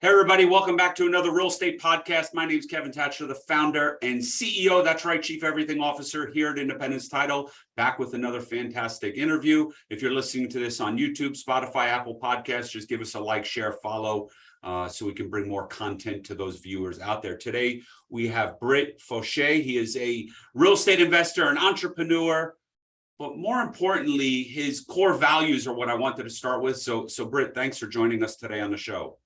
Hey, everybody, welcome back to another real estate podcast. My name is Kevin Thatcher, the founder and CEO. That's right, Chief Everything Officer here at Independence Title, back with another fantastic interview. If you're listening to this on YouTube, Spotify, Apple Podcasts, just give us a like, share, follow, uh, so we can bring more content to those viewers out there. Today, we have Britt Fauché. He is a real estate investor, an entrepreneur, but more importantly, his core values are what I wanted to start with. So, so Britt, thanks for joining us today on the show.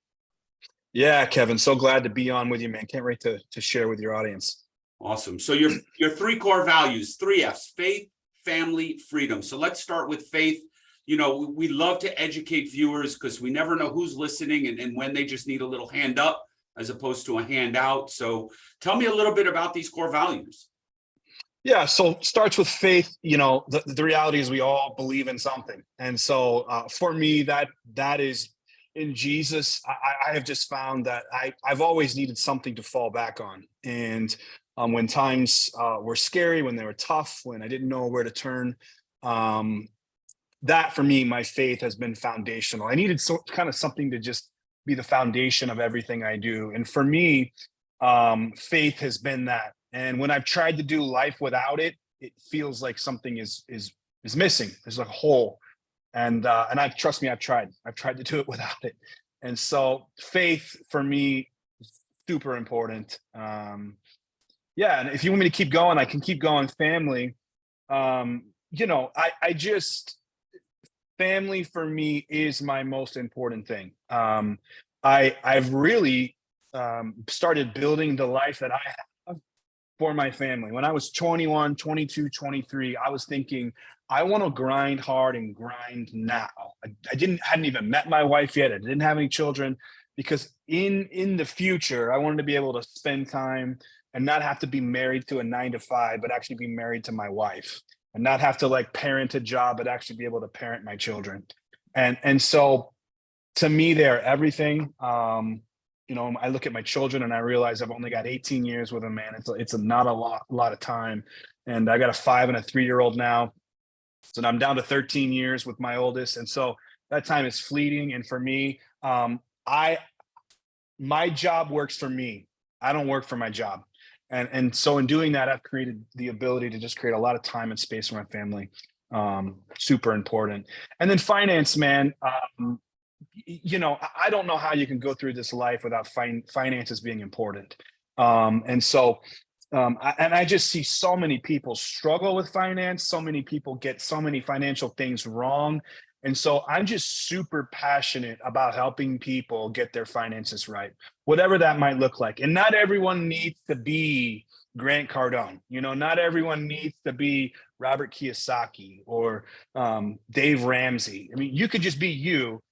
Yeah, Kevin, so glad to be on with you, man. Can't wait to, to share with your audience. Awesome. So your, your three core values, three F's, faith, family, freedom. So let's start with faith. You know, we love to educate viewers because we never know who's listening and, and when they just need a little hand up as opposed to a handout. So tell me a little bit about these core values. Yeah, so starts with faith. You know, the, the reality is we all believe in something. And so uh, for me, that that is in Jesus, I, I have just found that I, I've always needed something to fall back on. And um, when times uh, were scary, when they were tough, when I didn't know where to turn, um, that for me, my faith has been foundational. I needed so kind of something to just be the foundation of everything I do. And for me, um, faith has been that. And when I've tried to do life without it, it feels like something is is is missing. There's a hole and uh, and I trust me, I've tried. I've tried to do it without it, and so faith for me is super important. Um, yeah, and if you want me to keep going, I can keep going. Family, um, you know, I I just family for me is my most important thing. Um, I I've really um, started building the life that I have for my family. When I was 21, 22, 23, I was thinking I want to grind hard and grind now. I, I, didn't hadn't even met my wife yet. I didn't have any children because in in the future I wanted to be able to spend time and not have to be married to a nine to five, but actually be married to my wife and not have to like parent a job, but actually be able to parent my children. And and so to me, they're everything. Um, you know, I look at my children and I realize I've only got 18 years with them, man. It's it's not a lot, lot of time. And I got a five and a three year old now. So I'm down to 13 years with my oldest. And so that time is fleeting. And for me, um, I, my job works for me. I don't work for my job. And, and so in doing that, I've created the ability to just create a lot of time and space for my family. Um, super important. And then finance, man, um, you know, I don't know how you can go through this life without fin finances being important. Um, and so um, I, and I just see so many people struggle with finance. So many people get so many financial things wrong. And so I'm just super passionate about helping people get their finances right, whatever that might look like. And not everyone needs to be Grant Cardone. You know, not everyone needs to be Robert Kiyosaki or um, Dave Ramsey. I mean, you could just be you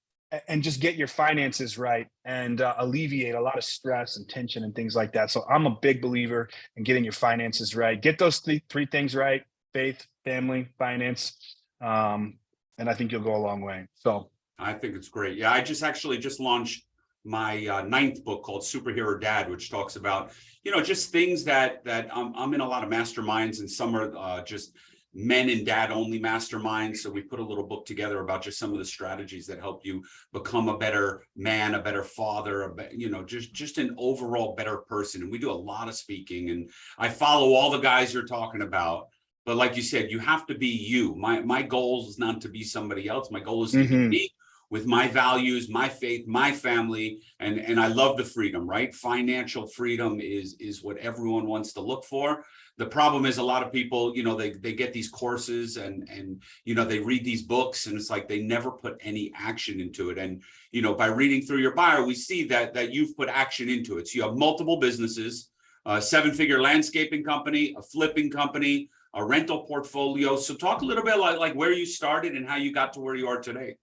and just get your finances right and uh, alleviate a lot of stress and tension and things like that. So I'm a big believer in getting your finances right. Get those th three things right, faith, family, finance. Um, and I think you'll go a long way. So I think it's great. Yeah, I just actually just launched my uh, ninth book called Superhero Dad, which talks about, you know, just things that that I'm, I'm in a lot of masterminds and some are uh, just men and dad only mastermind. So we put a little book together about just some of the strategies that help you become a better man, a better father, a be, you know, just, just an overall better person. And we do a lot of speaking and I follow all the guys you're talking about. But like you said, you have to be you. My, my goal is not to be somebody else. My goal is to mm -hmm. be mm-hmm. me with my values, my faith, my family, and, and I love the freedom, right? Financial freedom is, is what everyone wants to look for the problem is a lot of people, you know, they, they get these courses and, and, you know, they read these books and it's like they never put any action into it. And, you know, by reading through your bio, we see that, that you've put action into it. So you have multiple businesses, a seven figure landscaping company, a flipping company, a rental portfolio. So talk a little bit like, like where you started and how you got to where you are today.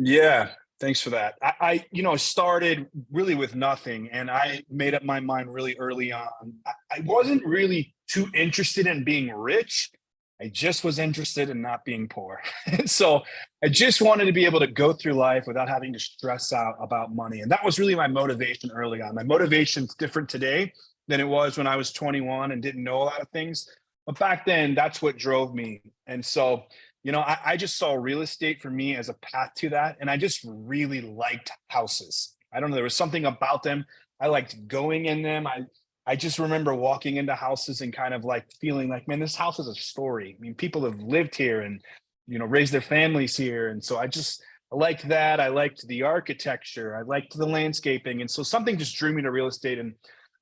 Yeah, thanks for that. I, I, you know, started really with nothing and I made up my mind really early on. I, I wasn't really too interested in being rich. I just was interested in not being poor. so I just wanted to be able to go through life without having to stress out about money. And that was really my motivation early on. My motivation's different today than it was when I was 21 and didn't know a lot of things. But back then, that's what drove me. And so, you know, I, I just saw real estate for me as a path to that. And I just really liked houses. I don't know. There was something about them. I liked going in them. I I just remember walking into houses and kind of like feeling like, man, this house is a story. I mean, people have lived here and you know raised their families here, and so I just I liked that. I liked the architecture. I liked the landscaping, and so something just drew me to real estate. And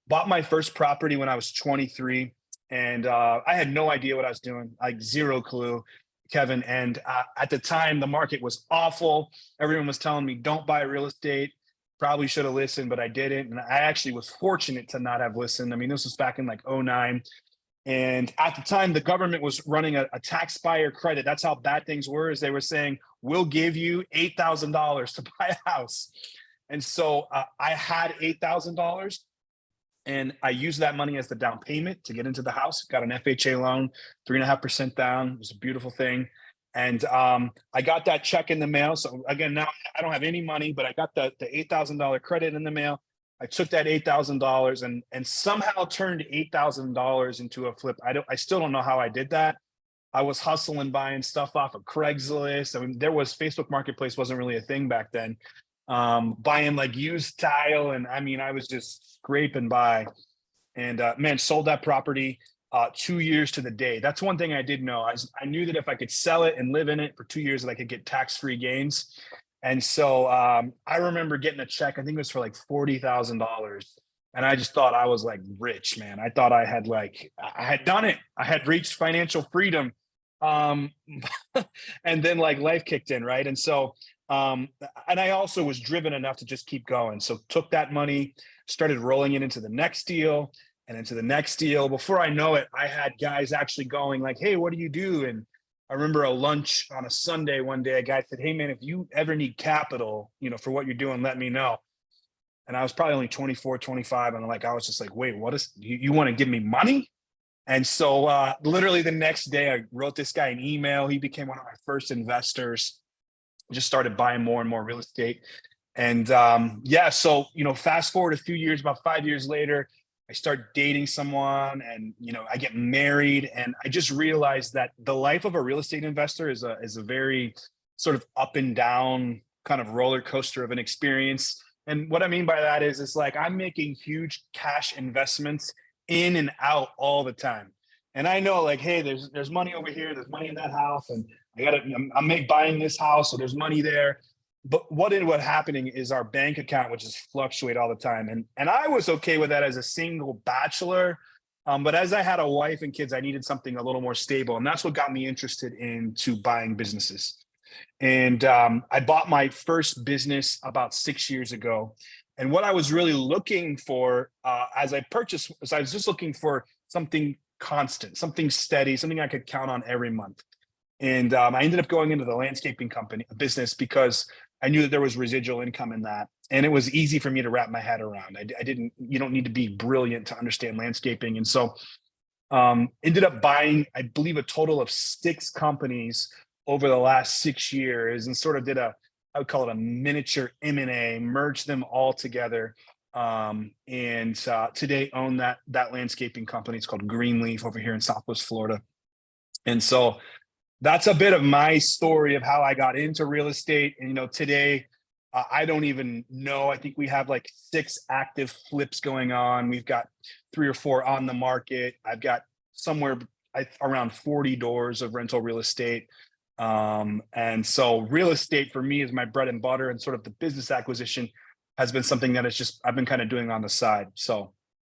bought my first property when I was 23, and uh, I had no idea what I was doing, like zero clue. Kevin. And uh, at the time, the market was awful. Everyone was telling me, don't buy real estate. Probably should have listened, but I didn't. And I actually was fortunate to not have listened. I mean, this was back in like 09. And at the time, the government was running a, a tax buyer credit. That's how bad things were, is they were saying, we'll give you $8,000 to buy a house. And so uh, I had $8,000 and I used that money as the down payment to get into the house. Got an FHA loan, three and a half percent down. It was a beautiful thing. And um, I got that check in the mail. So again, now I don't have any money, but I got the, the $8,000 credit in the mail. I took that $8,000 and, and somehow turned $8,000 into a flip. I don't, I still don't know how I did that. I was hustling, buying stuff off of Craigslist. I mean, there was Facebook Marketplace wasn't really a thing back then um, buying like used tile. And I mean, I was just scraping by and uh, man, sold that property uh, two years to the day. That's one thing I did know. I, I knew that if I could sell it and live in it for two years, that I could get tax-free gains. And so um, I remember getting a check, I think it was for like $40,000. And I just thought I was like rich, man. I thought I had like, I had done it. I had reached financial freedom. Um, and then like life kicked in, right? And so um, and I also was driven enough to just keep going. So took that money, started rolling it into the next deal and into the next deal. Before I know it, I had guys actually going like, hey, what do you do? And I remember a lunch on a Sunday one day, a guy said, hey man, if you ever need capital, you know, for what you're doing, let me know. And I was probably only 24, 25. And like, I was just like, wait, what is, you, you want to give me money? And so uh, literally the next day I wrote this guy an email. He became one of my first investors just started buying more and more real estate. And um, yeah, so, you know, fast forward a few years, about five years later, I start dating someone and, you know, I get married and I just realized that the life of a real estate investor is a, is a very sort of up and down kind of roller coaster of an experience. And what I mean by that is, it's like I'm making huge cash investments in and out all the time. And I know like, hey, there's there's money over here, there's money in that house, and I got to, I'm, I'm buying this house, so there's money there. But what ended up happening is our bank account would just fluctuate all the time. And, and I was okay with that as a single bachelor. Um, but as I had a wife and kids, I needed something a little more stable. And that's what got me interested into buying businesses. And um, I bought my first business about six years ago. And what I was really looking for uh, as I purchased, was I was just looking for something constant, something steady, something I could count on every month. And um, I ended up going into the landscaping company business because I knew that there was residual income in that. And it was easy for me to wrap my head around. I, I didn't, you don't need to be brilliant to understand landscaping. And so um, ended up buying, I believe, a total of six companies over the last six years and sort of did a, I would call it a miniature M&A, merged them all together. Um, and uh, today own that, that landscaping company. It's called Greenleaf over here in Southwest Florida. And so that's a bit of my story of how I got into real estate. And, you know, today, uh, I don't even know. I think we have like six active flips going on. We've got three or four on the market. I've got somewhere around 40 doors of rental real estate. Um, and so real estate for me is my bread and butter and sort of the business acquisition has been something that it's just, I've been kind of doing on the side. So.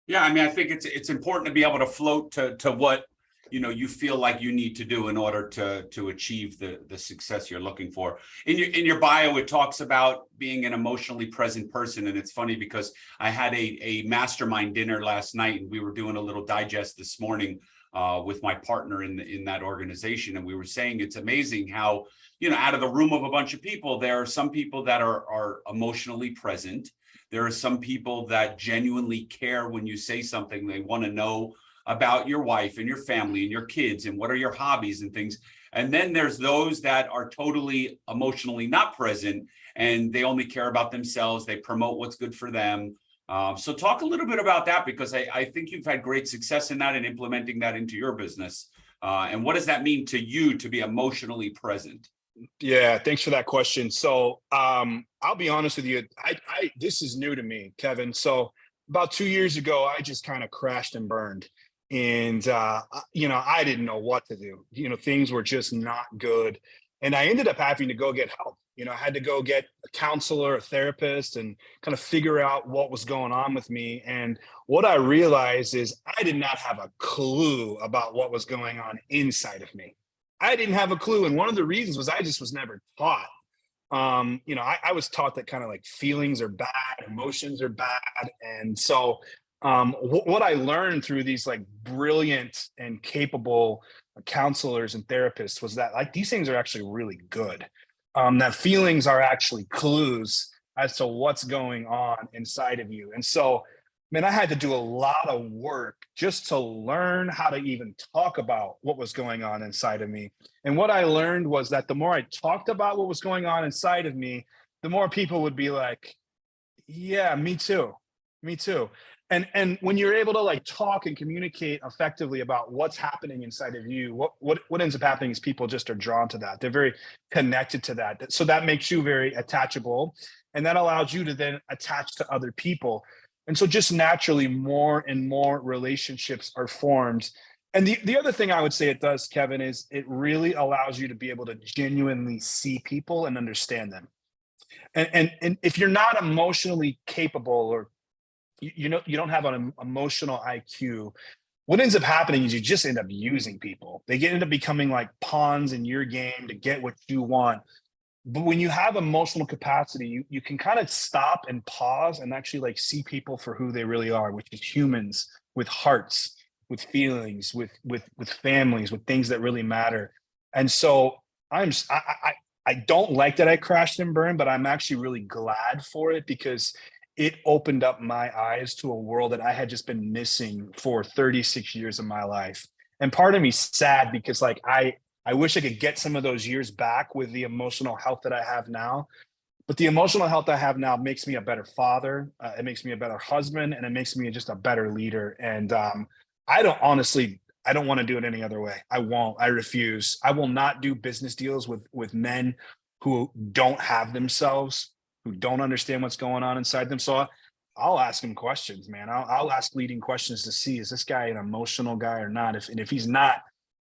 Yeah, I mean, I think it's it's important to be able to float to to what you know you feel like you need to do in order to to achieve the the success you're looking for. In your in your bio it talks about being an emotionally present person and it's funny because i had a a mastermind dinner last night and we were doing a little digest this morning uh, with my partner in the, in that organization and we were saying it's amazing how you know out of the room of a bunch of people there are some people that are are emotionally present. There are some people that genuinely care when you say something. They want to know about your wife and your family and your kids and what are your hobbies and things. And then there's those that are totally emotionally not present and they only care about themselves. They promote what's good for them. Um, so talk a little bit about that because I, I, think you've had great success in that and implementing that into your business. Uh, and what does that mean to you to be emotionally present? Yeah, thanks for that question. So um, I'll be honest with you. I, I this is new to me, Kevin. So about two years ago, I just kind of crashed and burned, and uh, you know I didn't know what to do. You know things were just not good, and I ended up having to go get help. You know I had to go get a counselor, a therapist, and kind of figure out what was going on with me. And what I realized is I did not have a clue about what was going on inside of me. I didn't have a clue. And one of the reasons was I just was never taught. Um, you know, I, I was taught that kind of like feelings are bad, emotions are bad. And so um, wh- what I learned through these like brilliant and capable counselors and therapists was that like these things are actually really good. Um, that feelings are actually clues as to what's going on inside of you. And so man, I had to do a lot of work just to learn how to even talk about what was going on inside of me. And what I learned was that the more I talked about what was going on inside of me, the more people would be like, yeah, me too. Me too. And and when you're able to like talk and communicate effectively about what's happening inside of you, what what what ends up happening is people just are drawn to that. They're very connected to that. So that makes you very attachable and that allows you to then attach to other people and so just naturally more and more relationships are formed. And the, the other thing I would say it does, Kevin, is it really allows you to be able to genuinely see people and understand them. And, and, and if you're not emotionally capable or you, you know you don't have an emotional IQ, what ends up happening is you just end up using people. They get end up becoming like pawns in your game to get what you want. But when you have emotional capacity you, you can kind of stop and pause and actually like see people for who they really are which is humans with hearts with feelings with with with families with things that really matter. And so i'm I I don't like that i crashed and burned but i'm actually really glad for it because it opened up my eyes to a world that i had just been missing for 36 years of my life and part of me sad because like i I wish I could get some of those years back with the emotional health that I have now. But the emotional health I have now makes me a better father. Uh, it makes me a better husband, and it makes me just a better leader. And um, I don't honestly, I don't want to do it any other way. I won't. I refuse. I will not do business deals with with men who don't have themselves, who don't understand what's going on inside them. So I'll ask him questions, man. I'll, I'll ask leading questions to see is this guy an emotional guy or not. If and if he's not,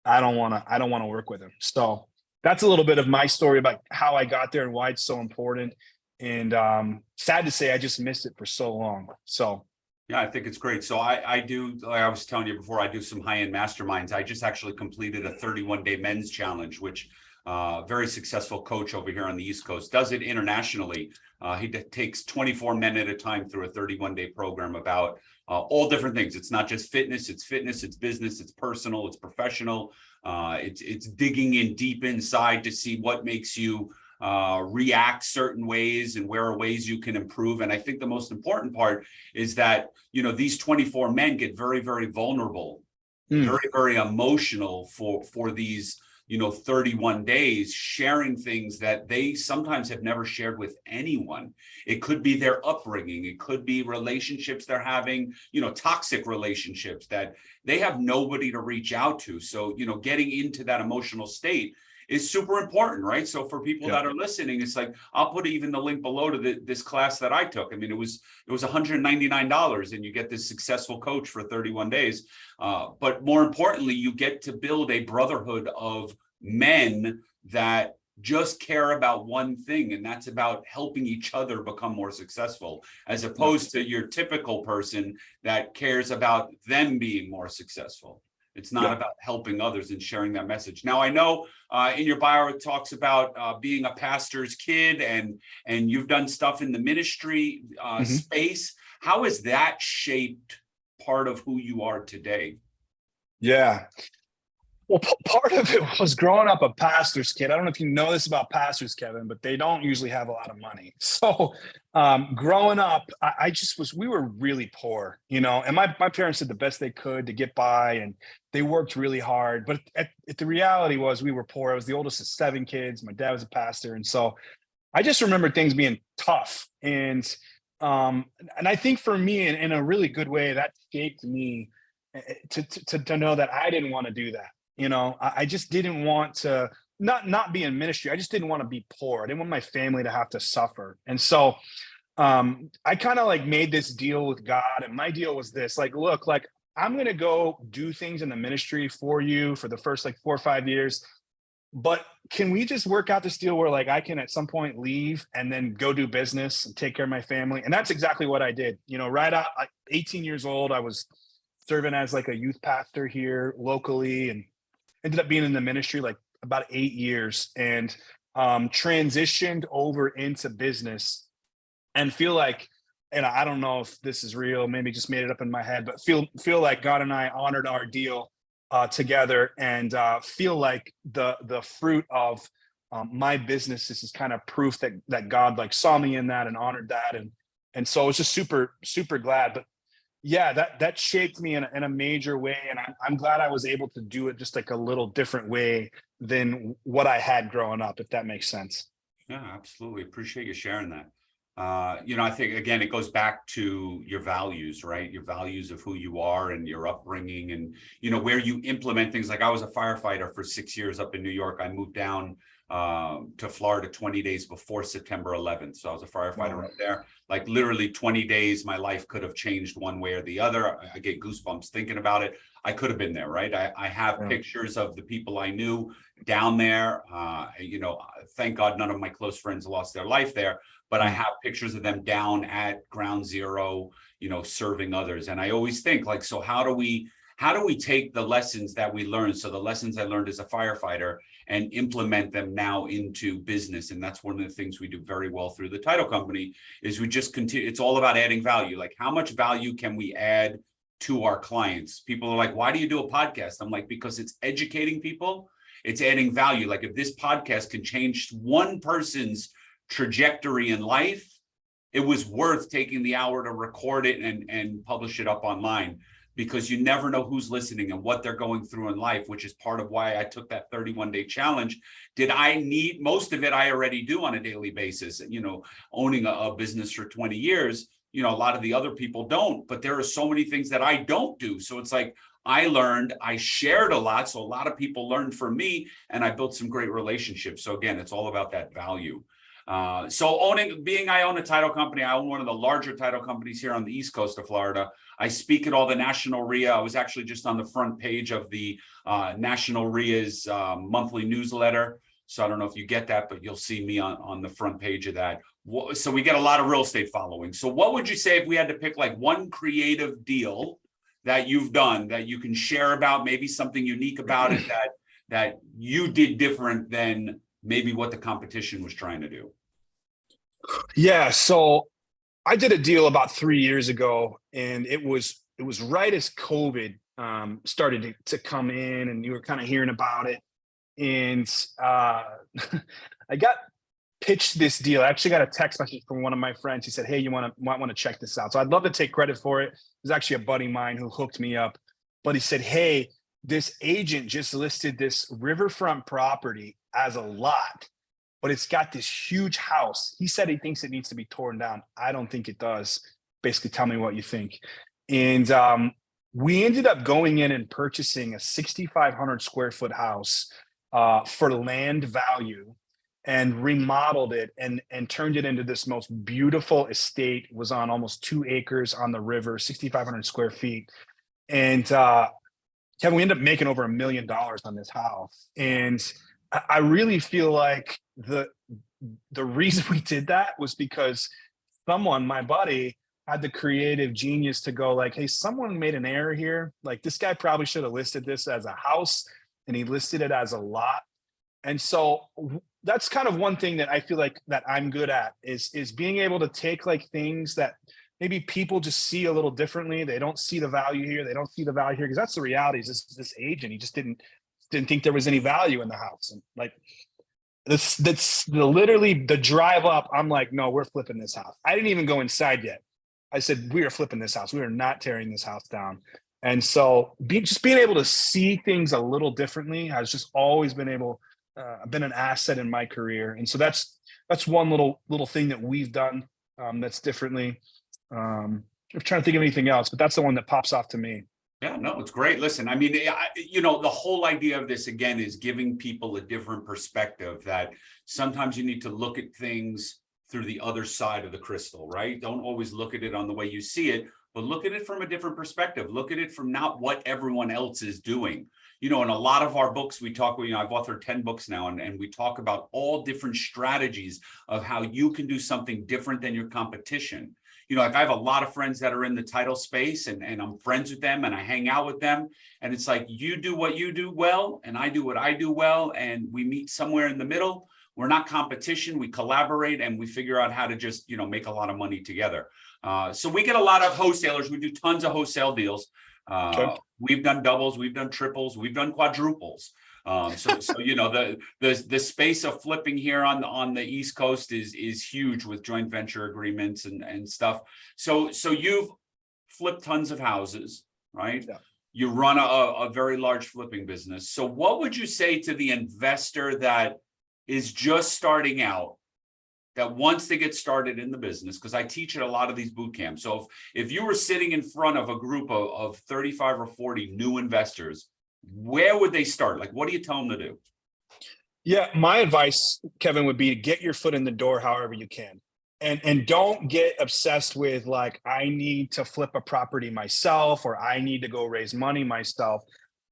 I don't want to, I don't want to work with him. So that's a little bit of my story about how I got there and why it's so important. And um, sad to say, I just missed it for so long. So Yeah, I think it's great. So I, I do, like I was telling you before, I do some high-end masterminds. I just actually completed a thirty-one day men's challenge, which uh, very successful coach over here on the East Coast does it internationally. Uh, he takes twenty-four men at a time through a thirty-one day program about uh, all different things. It's not just fitness, it's fitness, it's business, it's personal, it's professional. Uh, it's, it's digging in deep inside to see what makes you uh, react certain ways and where are ways you can improve. And I think the most important part is that, you know, these 24 men get very, very vulnerable, Mm. very, very emotional for, for these, you know, 31 days, sharing things that they sometimes have never shared with anyone. It could be their upbringing. It could be relationships they're having, you know, toxic relationships that they have nobody to reach out to. So, you know, getting into that emotional state is super important, right? So for people Yeah. that are listening, it's like, I'll put even the link below to the, this class that I took. I mean, it was, it was $199 and you get this successful coach for 31 days. Uh, but more importantly, you get to build a brotherhood of men that just care about one thing, and that's about helping each other become more successful, as opposed to your typical person that cares about them being more successful. It's not Yeah. about helping others and sharing that message. Now, I know uh, in your bio, it talks about uh, being a pastor's kid and and you've done stuff in the ministry uh, Mhm. space. How has that shaped part of who you are today? yeah. Well, part of it was growing up a pastor's kid. I don't know if you know this about pastors, Kevin, but they don't usually have a lot of money. So, um, growing up, I, I just was, we were really poor, you know, and my, my parents did the best they could to get by and they worked really hard. But at, at the reality was we were poor. I was the oldest of seven kids. My dad was a pastor. And so I just remember things being tough. And, um, and I think for me, in, in a really good way, that shaped me eh, eh, to, to, to know that I didn't want to do that. You know, I, I just didn't want to not not be in ministry. I just didn't want to be poor. I didn't want my family to have to suffer. And so um I kind of like made this deal with God. And my deal was this like, look, like I'm gonna go do things in the ministry for you for the first like four or five years. But can we just work out this deal where like I can at some point leave and then go do business and take care of my family? And that's exactly what I did. You know, right out 18 years old, I was serving as like a youth pastor here locally and ended up being in the ministry like about eight years and um, transitioned over into business and feel like and i don't know if this is real maybe just made it up in my head but feel feel like god and i honored our deal uh, together and uh, feel like the the fruit of um, my business this is kind of proof that that god like saw me in that and honored that and and so i was just super super glad but yeah that that shaped me in a, in a major way and I'm, I'm glad i was able to do it just like a little different way than what i had growing up if that makes sense Yeah, absolutely. Appreciate you sharing that. Uh, you know, I think again, it goes back to your values, right? Your values of who you are and your upbringing and, you know, where you implement things. Like I was a firefighter for six years up in New York. I moved down um, to Florida 20 days before September 11th. So I was a firefighter Wow. up there. Like literally 20 days, my life could have changed one way or the other. I- I get goosebumps thinking about it. I could have been there, right? I, I have Yeah. pictures of the people I knew down there. Uh, you know, thank God none of my close friends lost their life there, but I Mm. have pictures of them down at ground zero, you know, serving others. And I always think like, so how do we, how do we take the lessons that we learned? So the lessons I learned as a firefighter and implement them now into business. And that's one of the things we do very well through the title company is we just continue, it's all about adding value. Like how much value can we add to our clients? People are like, why do you do a podcast? I'm like, because it's educating people. It's adding value. Like if this podcast can change one person's trajectory in life, it was worth taking the hour to record it and, and publish it up online because you never know who's listening and what they're going through in life, which is part of why I took that 31 day challenge. Did I need most of it? I already do on a daily basis, you know, owning a, a business for 20 years. You know, a lot of the other people don't, but there are so many things that I don't do. So it's like I learned, I shared a lot. So a lot of people learned from me and I built some great relationships. So again, it's all about that value. Uh, so owning, being I own a title company, I own one of the larger title companies here on the East Coast of Florida. I speak at all the national REIA. I was actually just on the front page of the uh, National REIA's um, monthly newsletter. So I don't know if you get that, but you'll see me on, on the front page of that. So we get a lot of real estate following. So what would you say if we had to pick like one creative deal that you've done that you can share about, maybe something unique about it that, that you did different than maybe what the competition was trying to do? Yeah, so I did a deal about three years ago, and it was it was right as COVID um, started to, to come in, and you were kind of hearing about it. And uh, I got pitched this deal. I actually got a text message from one of my friends. He said, "Hey, you want to might want to check this out." So I'd love to take credit for it. It was actually a buddy of mine who hooked me up, but he said, "Hey, this agent just listed this riverfront property as a lot." but it's got this huge house. He said he thinks it needs to be torn down. I don't think it does. Basically, tell me what you think. And um, we ended up going in and purchasing a 6,500 square foot house uh, for land value and remodeled it and, and turned it into this most beautiful estate. It was on almost two acres on the river, 6,500 square feet. And uh, Kevin, we ended up making over a million dollars on this house. And I really feel like the the reason we did that was because someone, my buddy, had the creative genius to go like, hey, someone made an error here. Like this guy probably should have listed this as a house and he listed it as a lot. And so that's kind of one thing that I feel like that I'm good at is is being able to take like things that maybe people just see a little differently. They don't see the value here. They don't see the value here because that's the reality. Is this this agent? He just didn't didn't think there was any value in the house. And like this, that's the literally the drive up. I'm like, no, we're flipping this house. I didn't even go inside yet. I said, we are flipping this house. We are not tearing this house down. And so be, just being able to see things a little differently has just always been able, uh, been an asset in my career. And so that's, that's one little, little thing that we've done um, that's differently. Um, I'm trying to think of anything else, but that's the one that pops off to me. Yeah, no, it's great. Listen, I mean, I, you know, the whole idea of this again is giving people a different perspective that sometimes you need to look at things through the other side of the crystal, right? Don't always look at it on the way you see it, but look at it from a different perspective. Look at it from not what everyone else is doing. You know, in a lot of our books, we talk, you know, I've authored 10 books now, and, and we talk about all different strategies of how you can do something different than your competition you know, like I have a lot of friends that are in the title space and, and I'm friends with them and I hang out with them. And it's like, you do what you do well, and I do what I do well. And we meet somewhere in the middle. We're not competition. We collaborate and we figure out how to just, you know, make a lot of money together. Uh, so we get a lot of wholesalers. We do tons of wholesale deals. Uh, Okay. We've done doubles, we've done triples, we've done quadruples. Um, so, so, you know, the, the, the space of flipping here on, the on the East Coast is, is huge with joint venture agreements and, and stuff. So, so you've flipped tons of houses, right? Yeah. You run a, a very large flipping business. So what would you say to the investor that is just starting out? That wants to get started in the business, because I teach at a lot of these boot camps. So if, if you were sitting in front of a group of, of 35 or 40 new investors, where would they start? Like, what do you tell them to do? Yeah, my advice, Kevin, would be to get your foot in the door however you can. And and don't get obsessed with like I need to flip a property myself or I need to go raise money myself.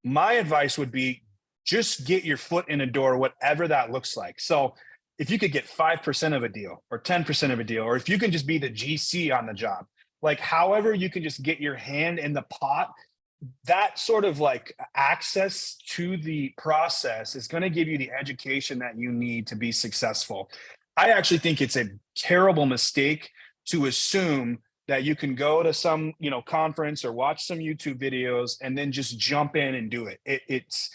My advice would be just get your foot in the door, whatever that looks like. So if you could get 5% of a deal or 10% of a deal, or if you can just be the GC on the job, like however you can just get your hand in the pot that sort of like access to the process is going to give you the education that you need to be successful. I actually think it's a terrible mistake to assume that you can go to some, you know, conference or watch some YouTube videos and then just jump in and do it. it it's,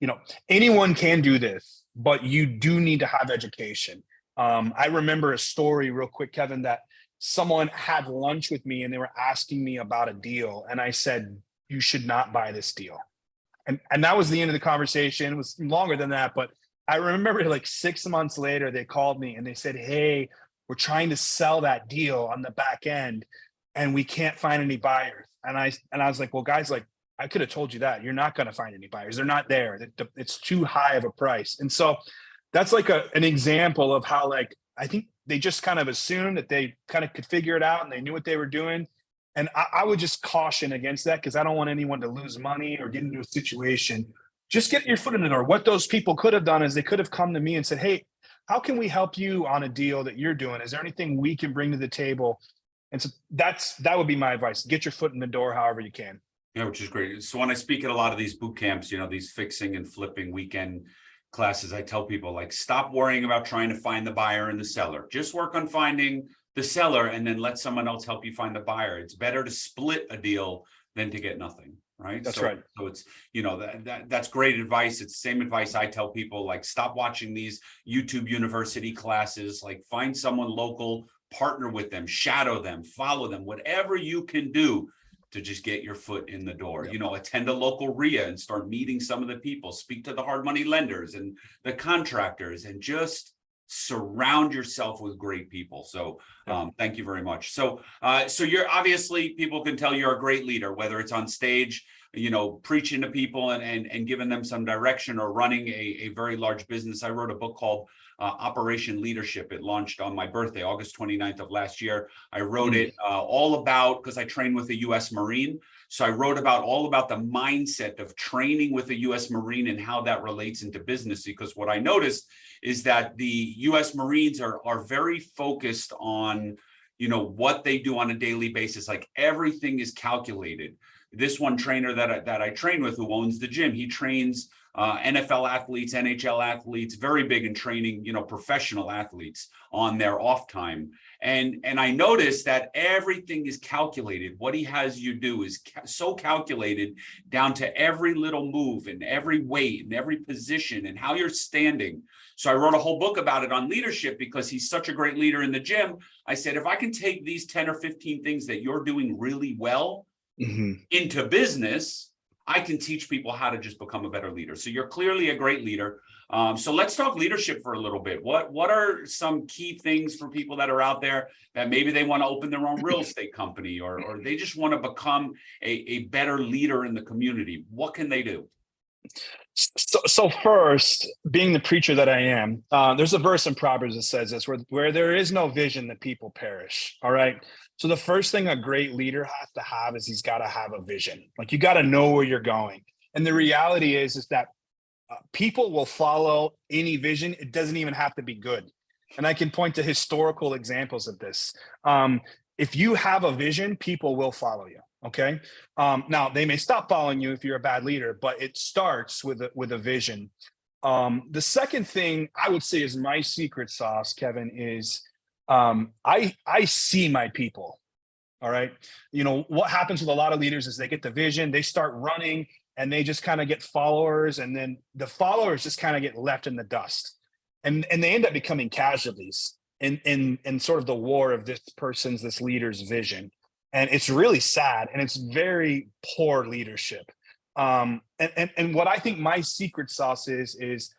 you know, anyone can do this, but you do need to have education. Um, I remember a story real quick, Kevin, that someone had lunch with me and they were asking me about a deal. And I said, you should not buy this deal. And, and that was the end of the conversation. It was longer than that, but I remember like six months later, they called me and they said, Hey, we're trying to sell that deal on the back end and we can't find any buyers. And I, and I was like, well, guys, like I could have told you that you're not going to find any buyers. They're not there. It's too high of a price. And so that's like a, an example of how like, I think they just kind of assumed that they kind of could figure it out and they knew what they were doing. And I, I would just caution against that because I don't want anyone to lose money or get into a situation. Just get your foot in the door. What those people could have done is they could have come to me and said, Hey, how can we help you on a deal that you're doing? Is there anything we can bring to the table? And so that's that would be my advice. Get your foot in the door however you can. Yeah, which is great. So when I speak at a lot of these boot camps, you know, these fixing and flipping weekend classes, I tell people like, stop worrying about trying to find the buyer and the seller. Just work on finding the seller and then let someone else help you find the buyer. It's better to split a deal than to get nothing, right? That's so, right. So it's, you know, that, that that's great advice. It's the same advice I tell people like stop watching these YouTube university classes, like find someone local, partner with them, shadow them, follow them, whatever you can do to just get your foot in the door. Yep. You know, attend a local REIA and start meeting some of the people, speak to the hard money lenders and the contractors and just surround yourself with great people. So um, thank you very much. So uh, so you're obviously people can tell you're a great leader, whether it's on stage, you know, preaching to people and and, and giving them some direction or running a, a very large business. I wrote a book called uh, Operation Leadership. It launched on my birthday, August 29th of last year. I wrote it uh, all about because I trained with a US Marine. So I wrote about all about the mindset of training with a US Marine and how that relates into business. Because what I noticed is that the US Marines are, are very focused on, you know, what they do on a daily basis. Like everything is calculated. This one trainer that I, that I train with who owns the gym, he trains uh, NFL athletes, NHL athletes, very big in training, you know, professional athletes on their off time. And, and I noticed that everything is calculated. What he has you do is ca so calculated down to every little move and every weight and every position and how you're standing. So I wrote a whole book about it on leadership because he's such a great leader in the gym. I said, if I can take these 10 or 15 things that you're doing really well Mhm. into business, I can teach people how to just become a better leader. So you're clearly a great leader. Um, so let's talk leadership for a little bit. What what are some key things for people that are out there that maybe they want to open their own real estate company or or they just want to become a, a better leader in the community? What can they do? So, so first, being the preacher that I am, uh, there's a verse in Proverbs that says this: where where there is no vision, the people perish. All right. So the first thing a great leader has to have is he's got to have a vision. Like you got to know where you're going. And the reality is, is that uh, people will follow any vision. It doesn't even have to be good. And I can point to historical examples of this. Um, if you have a vision, people will follow you. Okay. Um, now they may stop following you if you're a bad leader, but it starts with a, with a vision. Um, the second thing I would say is my secret sauce, Kevin, is um, I I see my people. All right. You know what happens with a lot of leaders is they get the vision, they start running, and they just kind of get followers, and then the followers just kind of get left in the dust, and and they end up becoming casualties in in in sort of the war of this person's this leader's vision and it's really sad and it's very poor leadership. Um and, and and what i think my secret sauce is is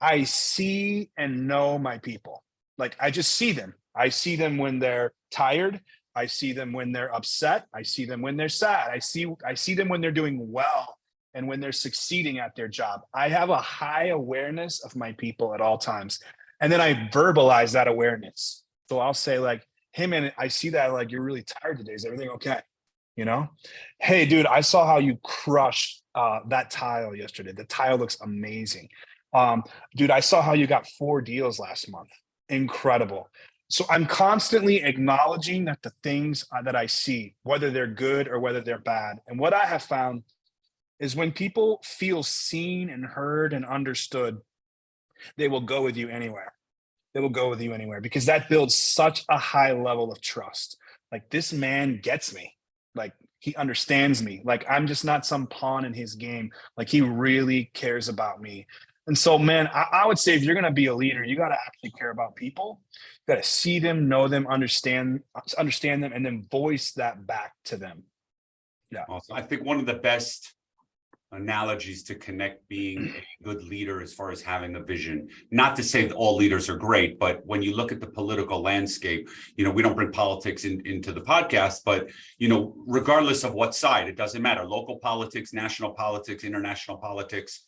i see and know my people. Like i just see them. I see them when they're tired. I see them when they're upset. I see them when they're sad. I see i see them when they're doing well and when they're succeeding at their job. I have a high awareness of my people at all times and then i verbalize that awareness. So i'll say like hey man, I see that like you're really tired today. Is everything okay? You know, hey dude, I saw how you crushed uh, that tile yesterday. The tile looks amazing. Um, dude, I saw how you got four deals last month. Incredible. So I'm constantly acknowledging that the things uh, that I see, whether they're good or whether they're bad. And what I have found is when people feel seen and heard and understood, they will go with you anywhere they will go with you anywhere because that builds such a high level of trust. Like this man gets me. Like he understands me. Like I'm just not some pawn in his game. Like he really cares about me. And so, man, I, I would say if you're going to be a leader, you got to actually care about people. You got to see them, know them, understand, understand them, and then voice that back to them. Yeah. Awesome. I think one of the best analogies to connect being a good leader as far as having a vision. Not to say that all leaders are great, but when you look at the political landscape, you know, we don't bring politics in, into the podcast, but, you know, regardless of what side, it doesn't matter, local politics, national politics, international politics,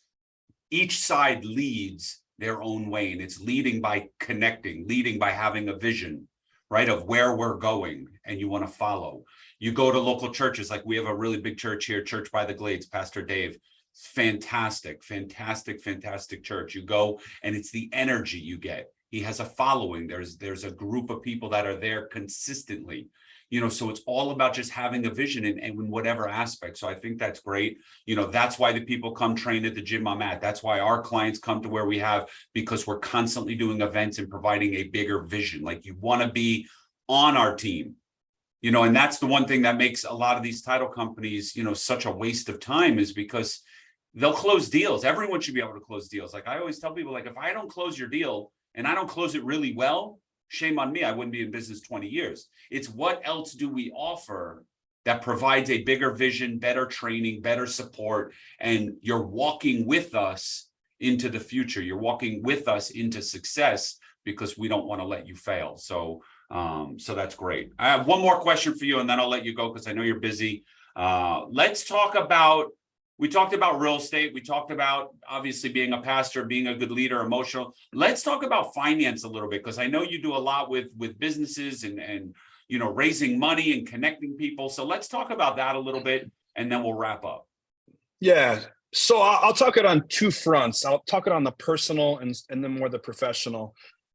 each side leads their own way and it's leading by connecting, leading by having a vision, right, of where we're going and you want to follow. You go to local churches, like we have a really big church here, Church by the Glades, Pastor Dave. Fantastic, fantastic, fantastic church. You go and it's the energy you get. He has a following. There's there's a group of people that are there consistently you know so it's all about just having a vision in, in whatever aspect. So i think that's great. You know that's why the people come train at the gym i'm at. That's why our clients come to where we have because we're constantly doing events and providing a bigger vision. Like you want to be on our team. You know, and that's the one thing that makes a lot of these title companies, you know, such a waste of time is because they'll close deals. Everyone should be able to close deals. Like I always tell people, like, if I don't close your deal and I don't close it really well, shame on me. I wouldn't be in business 20 years. It's what else do we offer that provides a bigger vision, better training, better support, and you're walking with us into the future. You're walking with us into success because we don't want to let you fail. So um, so that's great. I have one more question for you and then I'll let you go because I know you're busy. Uh, let's talk about, we talked about real estate. We talked about obviously being a pastor, being a good leader, emotional. Let's talk about finance a little bit because I know you do a lot with, with businesses and, and, you know, raising money and connecting people. So let's talk about that a little bit and then we'll wrap up. Yeah. So I'll talk it on two fronts. I'll talk it on the personal and, and then more the professional.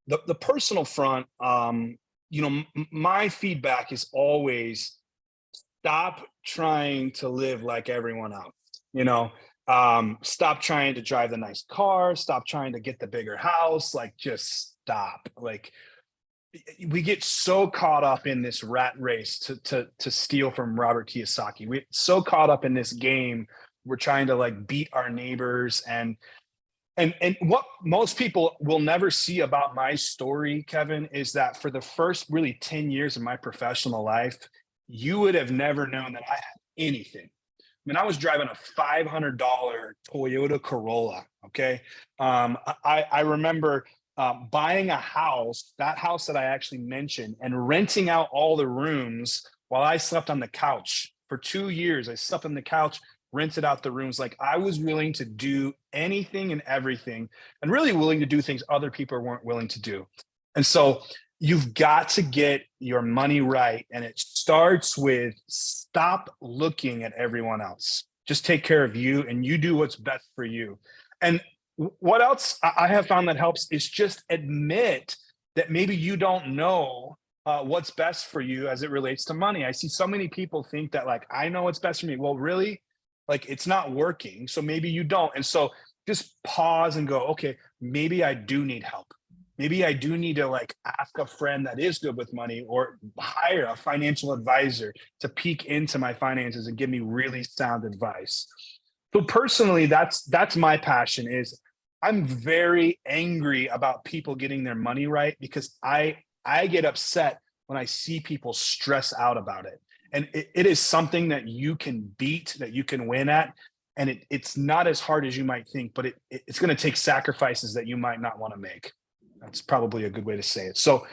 The, the personal front, um, you know, my feedback is always stop trying to live like everyone else, you know, um, stop trying to drive the nice car, stop trying to get the bigger house, like just stop. Like we get so caught up in this rat race to, to, to steal from Robert Kiyosaki. We're so caught up in this game. We're trying to like beat our neighbors and and and what most people will never see about my story kevin is that for the first really 10 years of my professional life you would have never known that i had anything mean, I was driving a five hundred dollar Toyota Corolla. Okay, um, I I remember um, buying a house, that house that I actually mentioned, and renting out all the rooms while I slept on the couch for two years. I slept on the couch, rented out the rooms. Like I was willing to do anything and everything, and really willing to do things other people weren't willing to do. And so you've got to get your money right. And it starts with stop looking at everyone else. Just take care of you and you do what's best for you. And what else I have found that helps is just admit that maybe you don't know uh, what's best for you as it relates to money. I see so many people think that like, I know what's best for me. Well, really, like it's not working. So maybe you don't. And so just pause and go, okay, maybe I do need help maybe I do need to like ask a friend that is good with money or hire a financial advisor to peek into my finances and give me really sound advice. So personally, that's that's my passion is I'm very angry about people getting their money right because I I get upset when I see people stress out about it. And it, it is something that you can beat, that you can win at. And it, it's not as hard as you might think, but it, it- it's going to take sacrifices that you might not want to make. That's probably a good way to say it. So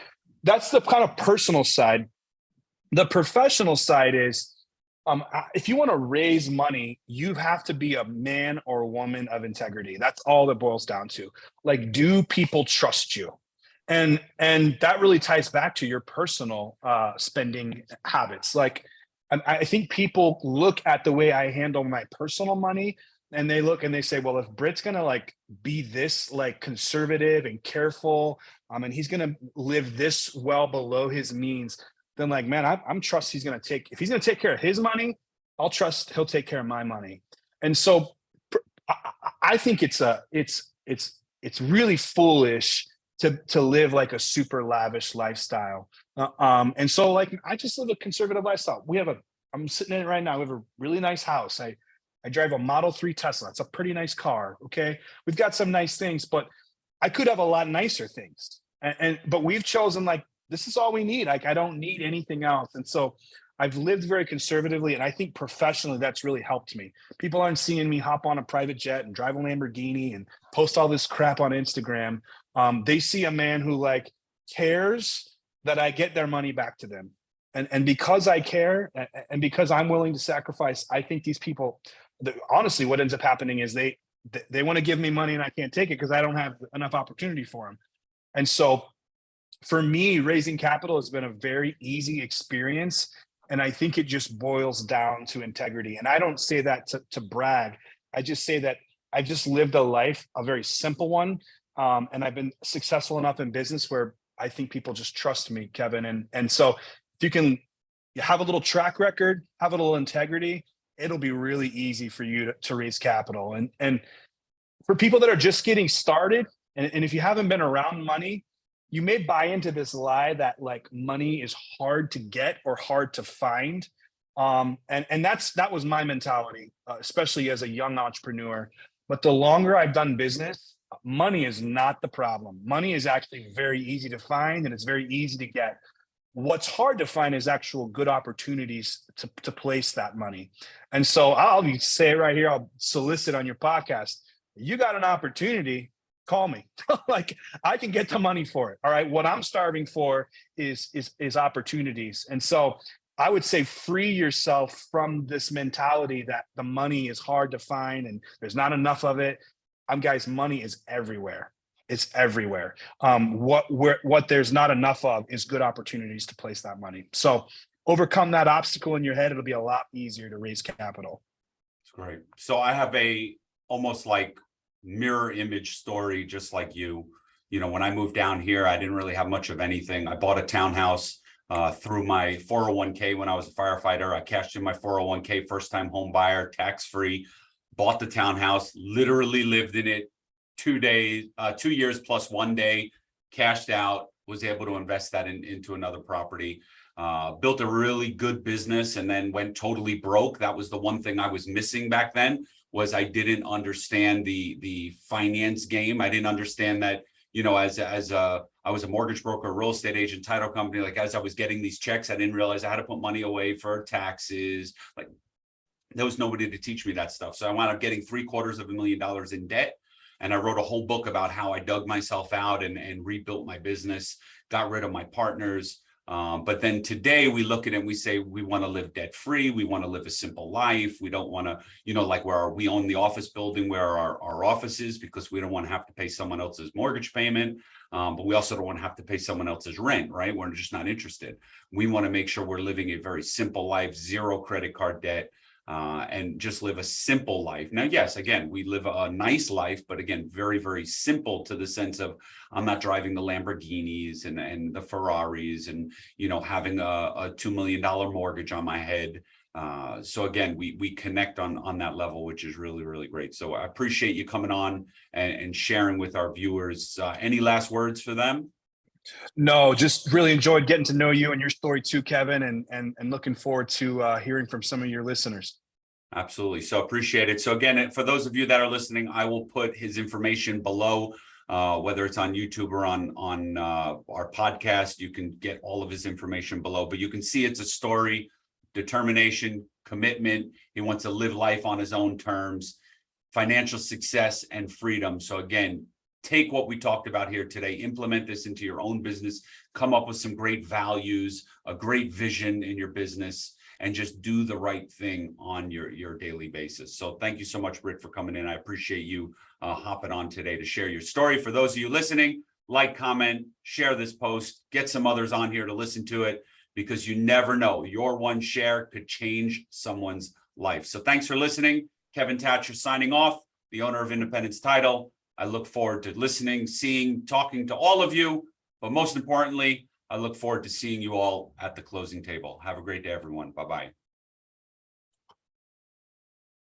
that's the kind of personal side. The professional side is um, if you want to raise money, you have to be a man or woman of integrity. That's all that boils down to. Like, do people trust you? And and that really ties back to your personal uh, spending habits. Like, I think people look at the way I handle my personal money and they look and they say, well, if Brit's gonna like be this like conservative and careful, um, and he's gonna live this well below his means, then like, man, I, I'm trust he's gonna take if he's gonna take care of his money, I'll trust he'll take care of my money. And so, I, think it's a it's it's it's really foolish to to live like a super lavish lifestyle. Uh, um, and so like I just live a conservative lifestyle. We have a I'm sitting in it right now. We have a really nice house. I I drive a Model 3 Tesla. It's a pretty nice car. Okay. We've got some nice things, but I could have a lot nicer things. And, and but we've chosen like this is all we need. Like I don't need anything else. And so I've lived very conservatively, and I think professionally that's really helped me. People aren't seeing me hop on a private jet and drive a Lamborghini and post all this crap on Instagram. Um, they see a man who like cares that I get their money back to them. And, and because I care and because I'm willing to sacrifice, I think these people the, honestly, what ends up happening is they they, want to give me money and I can't take it because I don't have enough opportunity for them. And so, for me, raising capital has been a very easy experience, and I think it just boils down to integrity. And I don't say that to, to brag. I just say that I've just lived a life, a very simple one, um, and I've been successful enough in business where I think people just trust me, Kevin. And and so, if you can have a little track record, have a little integrity, it'll be really easy for you to, to raise capital. And and for people that are just getting started, and, and if you haven't been around money, you may buy into this lie that like money is hard to get or hard to find. Um, and and that's that was my mentality, uh, especially as a young entrepreneur. But the longer I've done business, money is not the problem. Money is actually very easy to find and it's very easy to get. What's hard to find is actual good opportunities to, to place that money. And so I'll say right here, I'll solicit on your podcast. You got an opportunity, call me. like I can get the money for it. All right. What I'm starving for is is is opportunities. And so I would say free yourself from this mentality that the money is hard to find and there's not enough of it. I'm guys, money is everywhere. It's everywhere. Um, what where what there's not enough of is good opportunities to place that money. So overcome that obstacle in your head. It'll be a lot easier to raise capital. It's great. So I have a almost like mirror image story, just like you. You know, when I moved down here, I didn't really have much of anything. I bought a townhouse uh, through my 401k when I was a firefighter. I cashed in my 401k, first time home buyer, tax free, bought the townhouse, literally lived in it two days, uh, two years plus one day, cashed out, was able to invest that in, into another property. Uh, built a really good business and then went totally broke. That was the one thing I was missing back then was I didn't understand the the finance game. I didn't understand that, you know, as as a I was a mortgage broker, real estate agent, title company. Like as I was getting these checks, I didn't realize I had to put money away for taxes. Like there was nobody to teach me that stuff. So I wound up getting three quarters of a million dollars in debt. And I wrote a whole book about how I dug myself out and, and rebuilt my business, got rid of my partners. Um, but then today we look at it and we say, we want to live debt free. We want to live a simple life. We don't want to, you know, like where we own the office building where our, our office is because we don't want to have to pay someone else's mortgage payment. Um, but we also don't want to have to pay someone else's rent, right? We're just not interested. We want to make sure we're living a very simple life, zero credit card debt, uh, and just live a simple life. Now, yes, again, we live a nice life, but again, very, very simple to the sense of I'm not driving the Lamborghinis and, and the Ferraris and, you know, having a, a $2 million mortgage on my head. Uh, so again, we we connect on on that level, which is really, really great. So I appreciate you coming on and, and sharing with our viewers. Uh, any last words for them? No, just really enjoyed getting to know you and your story too, Kevin, and and and looking forward to uh, hearing from some of your listeners. Absolutely. So appreciate it. So again, for those of you that are listening, I will put his information below, uh, whether it's on YouTube or on, on uh, our podcast, you can get all of his information below, but you can see it's a story, determination, commitment. He wants to live life on his own terms, financial success and freedom. So again, take what we talked about here today, implement this into your own business, come up with some great values, a great vision in your business, and just do the right thing on your, your daily basis. So thank you so much, Britt, for coming in. I appreciate you uh, hopping on today to share your story. For those of you listening, like, comment, share this post, get some others on here to listen to it because you never know. Your one share could change someone's life. So thanks for listening. Kevin Thatcher signing off, the owner of Independence Title. I look forward to listening, seeing, talking to all of you, but most importantly, I look forward to seeing you all at the closing table. Have a great day, everyone. Bye-bye.